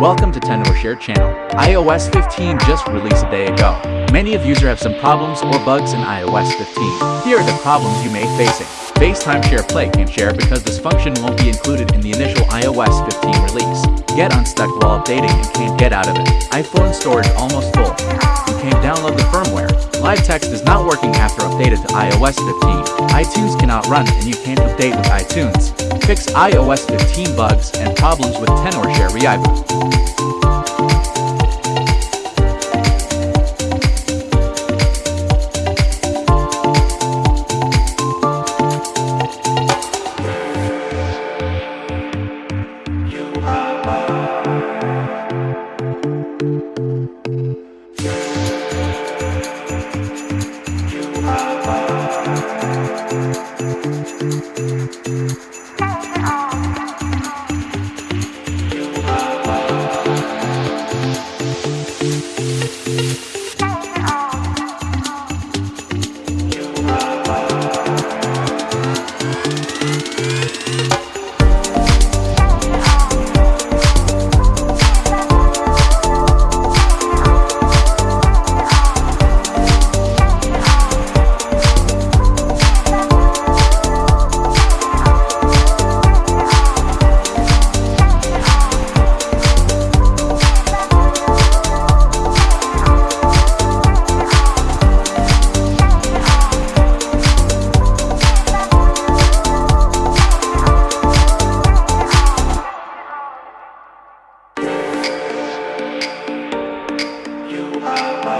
Welcome to TenorShare channel. iOS 15 just released a day ago. Many of you have some problems or bugs in iOS 15. Here are the problems you may facing. FaceTime Share Play can't share because this function won't be included in the initial iOS 15 release. Get unstuck while updating and can't get out of it. iPhone storage almost full. You can't download the firmware. Live text is not working after updated to iOS 15. iTunes cannot run and you can't update with iTunes. Fix iOS 15 bugs and problems with TenorShare ReiBoot. Bye.